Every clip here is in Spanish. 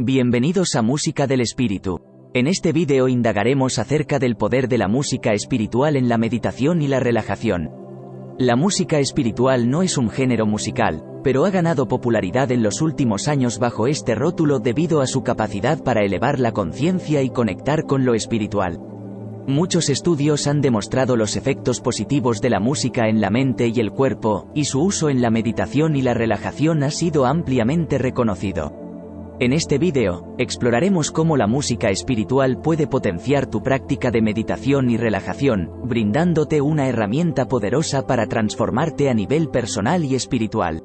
Bienvenidos a Música del Espíritu. En este vídeo indagaremos acerca del poder de la música espiritual en la meditación y la relajación. La música espiritual no es un género musical, pero ha ganado popularidad en los últimos años bajo este rótulo debido a su capacidad para elevar la conciencia y conectar con lo espiritual. Muchos estudios han demostrado los efectos positivos de la música en la mente y el cuerpo, y su uso en la meditación y la relajación ha sido ampliamente reconocido. En este vídeo, exploraremos cómo la música espiritual puede potenciar tu práctica de meditación y relajación, brindándote una herramienta poderosa para transformarte a nivel personal y espiritual.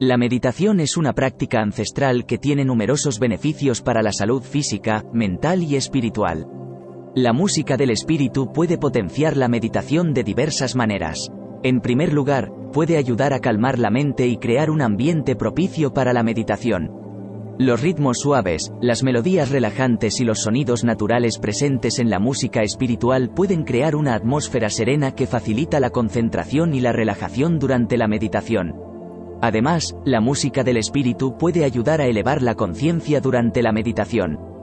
La meditación es una práctica ancestral que tiene numerosos beneficios para la salud física, mental y espiritual. La música del espíritu puede potenciar la meditación de diversas maneras. En primer lugar, puede ayudar a calmar la mente y crear un ambiente propicio para la meditación. Los ritmos suaves, las melodías relajantes y los sonidos naturales presentes en la música espiritual pueden crear una atmósfera serena que facilita la concentración y la relajación durante la meditación. Además, la música del espíritu puede ayudar a elevar la conciencia durante la meditación.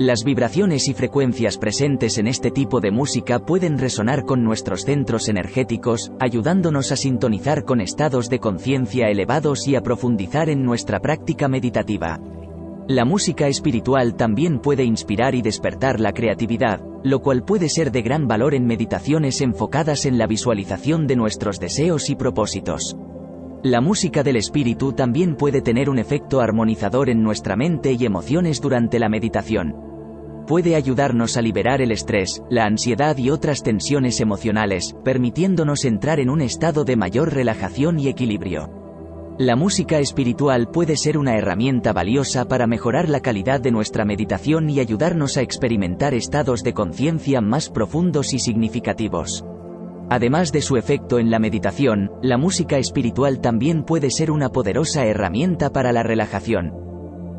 Las vibraciones y frecuencias presentes en este tipo de música pueden resonar con nuestros centros energéticos, ayudándonos a sintonizar con estados de conciencia elevados y a profundizar en nuestra práctica meditativa. La música espiritual también puede inspirar y despertar la creatividad, lo cual puede ser de gran valor en meditaciones enfocadas en la visualización de nuestros deseos y propósitos. La música del espíritu también puede tener un efecto armonizador en nuestra mente y emociones durante la meditación puede ayudarnos a liberar el estrés, la ansiedad y otras tensiones emocionales, permitiéndonos entrar en un estado de mayor relajación y equilibrio. La música espiritual puede ser una herramienta valiosa para mejorar la calidad de nuestra meditación y ayudarnos a experimentar estados de conciencia más profundos y significativos. Además de su efecto en la meditación, la música espiritual también puede ser una poderosa herramienta para la relajación.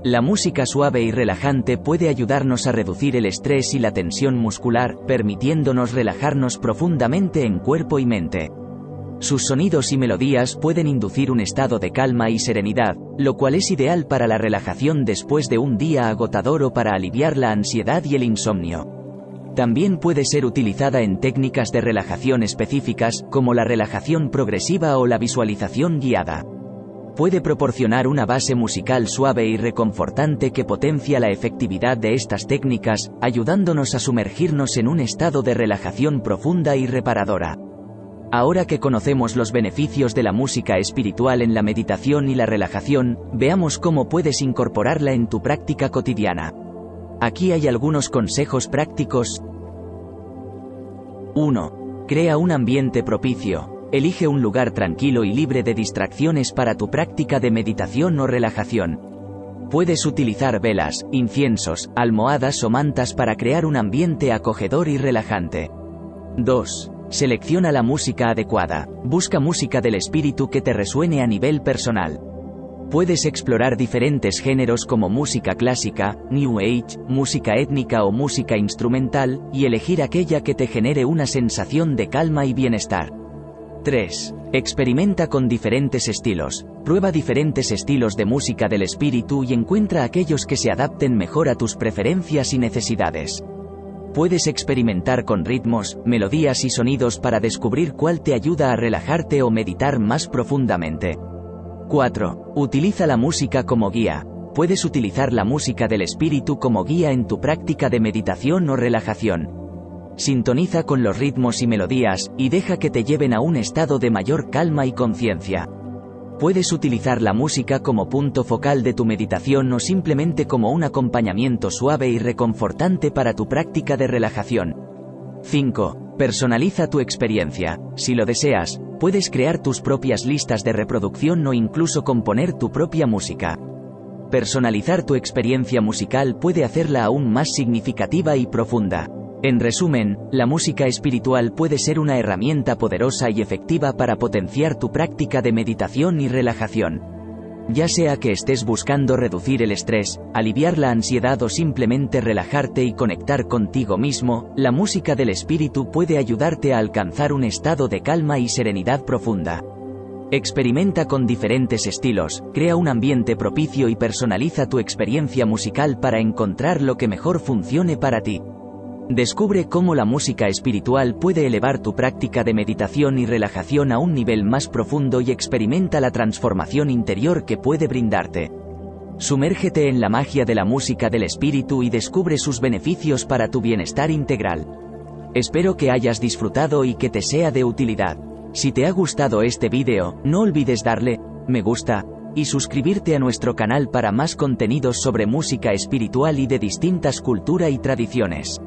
La música suave y relajante puede ayudarnos a reducir el estrés y la tensión muscular, permitiéndonos relajarnos profundamente en cuerpo y mente. Sus sonidos y melodías pueden inducir un estado de calma y serenidad, lo cual es ideal para la relajación después de un día agotador o para aliviar la ansiedad y el insomnio. También puede ser utilizada en técnicas de relajación específicas, como la relajación progresiva o la visualización guiada puede proporcionar una base musical suave y reconfortante que potencia la efectividad de estas técnicas, ayudándonos a sumergirnos en un estado de relajación profunda y reparadora. Ahora que conocemos los beneficios de la música espiritual en la meditación y la relajación, veamos cómo puedes incorporarla en tu práctica cotidiana. Aquí hay algunos consejos prácticos. 1. Crea un ambiente propicio. Elige un lugar tranquilo y libre de distracciones para tu práctica de meditación o relajación. Puedes utilizar velas, inciensos, almohadas o mantas para crear un ambiente acogedor y relajante. 2. Selecciona la música adecuada. Busca música del espíritu que te resuene a nivel personal. Puedes explorar diferentes géneros como música clásica, New Age, música étnica o música instrumental, y elegir aquella que te genere una sensación de calma y bienestar. 3. Experimenta con diferentes estilos. Prueba diferentes estilos de música del espíritu y encuentra aquellos que se adapten mejor a tus preferencias y necesidades. Puedes experimentar con ritmos, melodías y sonidos para descubrir cuál te ayuda a relajarte o meditar más profundamente. 4. Utiliza la música como guía. Puedes utilizar la música del espíritu como guía en tu práctica de meditación o relajación. Sintoniza con los ritmos y melodías, y deja que te lleven a un estado de mayor calma y conciencia. Puedes utilizar la música como punto focal de tu meditación o simplemente como un acompañamiento suave y reconfortante para tu práctica de relajación. 5. Personaliza tu experiencia. Si lo deseas, puedes crear tus propias listas de reproducción o incluso componer tu propia música. Personalizar tu experiencia musical puede hacerla aún más significativa y profunda. En resumen, la música espiritual puede ser una herramienta poderosa y efectiva para potenciar tu práctica de meditación y relajación. Ya sea que estés buscando reducir el estrés, aliviar la ansiedad o simplemente relajarte y conectar contigo mismo, la música del espíritu puede ayudarte a alcanzar un estado de calma y serenidad profunda. Experimenta con diferentes estilos, crea un ambiente propicio y personaliza tu experiencia musical para encontrar lo que mejor funcione para ti. Descubre cómo la música espiritual puede elevar tu práctica de meditación y relajación a un nivel más profundo y experimenta la transformación interior que puede brindarte. Sumérgete en la magia de la música del espíritu y descubre sus beneficios para tu bienestar integral. Espero que hayas disfrutado y que te sea de utilidad. Si te ha gustado este vídeo, no olvides darle me gusta y suscribirte a nuestro canal para más contenidos sobre música espiritual y de distintas culturas y tradiciones.